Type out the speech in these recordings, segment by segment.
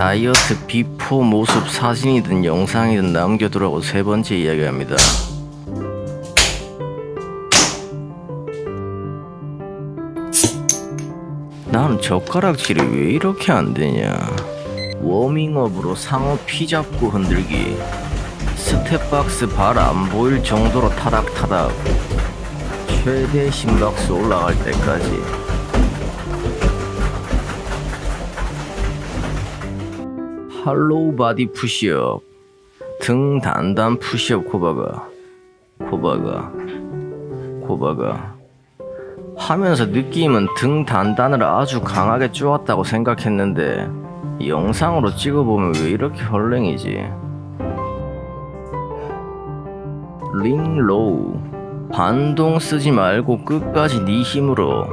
다이어트 before 모습 사진이든 영상이든 남겨두라고 세 번째 이야기합니다. 난 젓가락질이 왜 이렇게 안 되냐? 워밍업으로 상어 피 잡고 흔들기. 스텝박스 발 안 보일 정도로 타닥타닥. 최대 심박수 올라갈 때까지. hollow body 푸시업. 등 단단 푸시업 코 박아. 코 박아. 코 박아. 하면서 느낌은 등 단단을 아주 강하게 쪼았다고 생각했는데 영상으로 찍어보면 왜 이렇게 헐랭이지? ring row 반동 쓰지 말고 끝까지 네 힘으로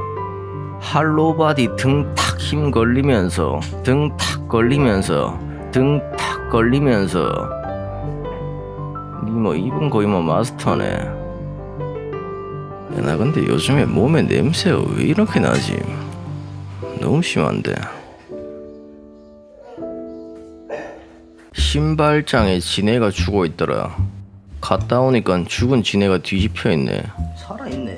할로바디 등 탁 힘 걸리면서 등 탁 걸리면서 등 탁 걸리면서 니뭐 입은 거의 뭐 마스터네 야, 나 근데 요즘에 몸에 냄새가 왜 이렇게 나지? 너무 심한데. 신발장에 지네가 죽어 있더라. 갔다 오니까 죽은 지네가 뒤집혀 있네. 살아있네.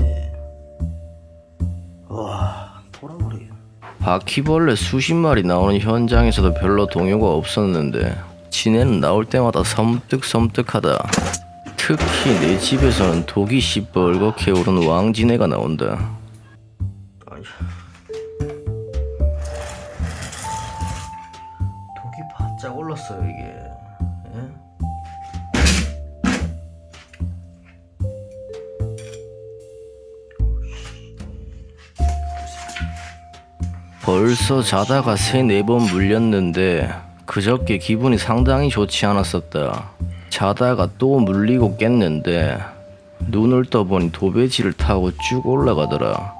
바퀴벌레 수십 마리 나오는 현장에서도 별로 동요가 없었는데 지네는 나올 때마다 섬뜩섬뜩하다. 특히 내 집에서는 독이 시뻘겋게 오른 왕지네가 나온다. 독이 바짝 올랐어요 이게. 벌써 자다가 세네 번 물렸는데 그저께 기분이 상당히 좋지 않았었다. 자다가 또 물리고 깼는데 눈을 떠보니 도배지를 타고 쭉 올라가더라.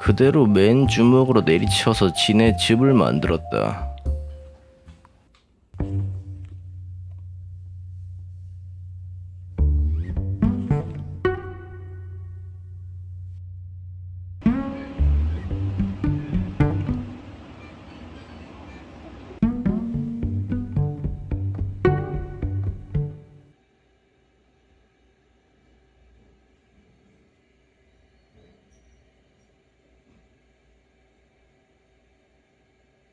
그대로 맨 주먹으로 내리쳐서 지네 집을 만들었다.